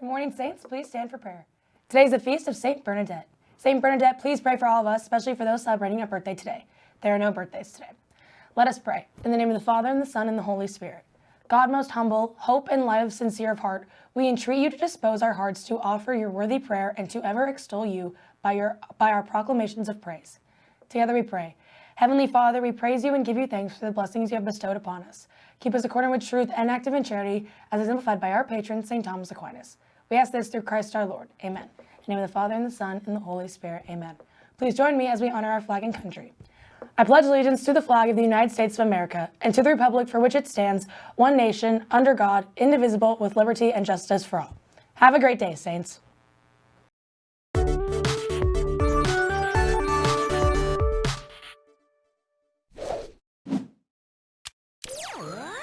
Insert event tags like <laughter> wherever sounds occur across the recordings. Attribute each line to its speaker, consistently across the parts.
Speaker 1: Good morning, Saints. Please stand for prayer. Today is the feast of St. Bernadette. St. Bernadette, please pray for all of us, especially for those celebrating a birthday today. There are no birthdays today. Let us pray. In the name of the Father, and the Son, and the Holy Spirit. God most humble, hope and love sincere of heart, we entreat you to dispose our hearts to offer your worthy prayer and to ever extol you by, your, by our proclamations of praise. Together we pray. Heavenly Father, we praise you and give you thanks for the blessings you have bestowed upon us. Keep us according with truth and active in charity, as exemplified by our patron, St. Thomas Aquinas. We ask this through Christ our Lord. Amen. In the name of the Father, and the Son, and the Holy Spirit. Amen. Please join me as we honor our flag and country. I pledge allegiance to the flag of the United States of America and to the republic for which it stands, one nation, under God, indivisible, with liberty and justice for all. Have a great day, Saints.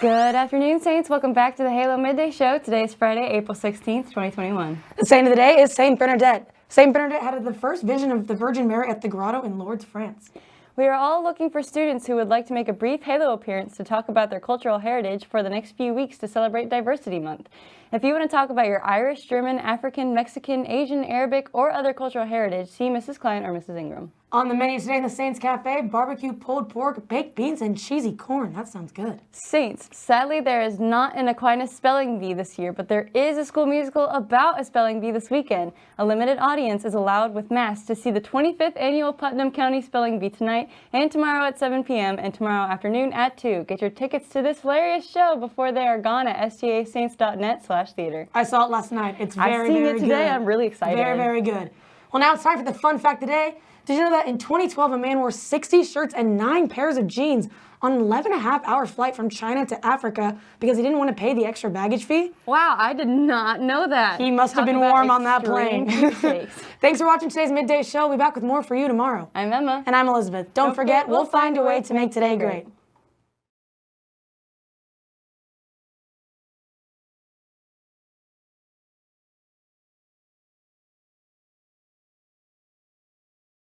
Speaker 2: Good afternoon, Saints. Welcome back to the Halo Midday Show. Today is Friday, April 16th, 2021.
Speaker 1: The saint of the day is Saint Bernadette. Saint Bernadette had the first vision of the Virgin Mary at the grotto in Lourdes, France.
Speaker 2: We are all looking for students who would like to make a brief Halo appearance to talk about their cultural heritage for the next few weeks to celebrate Diversity Month. If you want to talk about your Irish, German, African, Mexican, Asian, Arabic, or other cultural heritage, see Mrs. Klein or Mrs. Ingram.
Speaker 1: On the menu today in the Saints Cafe, barbecue pulled pork, baked beans, and cheesy corn. That sounds good.
Speaker 2: Saints, sadly there is not an Aquinas Spelling Bee this year, but there is a school musical about a spelling bee this weekend. A limited audience is allowed with masks to see the 25th annual Putnam County Spelling Bee tonight and tomorrow at 7 p.m. and tomorrow afternoon at 2. Get your tickets to this hilarious show before they are gone at stasaints.net slash theater.
Speaker 1: I saw it last night. It's very,
Speaker 2: I've seen
Speaker 1: very
Speaker 2: it today.
Speaker 1: good.
Speaker 2: I'm really excited.
Speaker 1: Very, very good. Well, now it's time for the fun fact today. Did you know that in 2012, a man wore 60 shirts and nine pairs of jeans on an 11 and a half hour flight from China to Africa because he didn't want to pay the extra baggage fee?
Speaker 2: Wow, I did not know that.
Speaker 1: He must
Speaker 2: Talk
Speaker 1: have been warm on that plane. <laughs> Thanks for watching today's midday show. We'll be back with more for you tomorrow.
Speaker 2: I'm Emma.
Speaker 1: And I'm Elizabeth. Don't,
Speaker 2: Don't
Speaker 1: forget,
Speaker 2: forget,
Speaker 1: we'll find a way to make today great.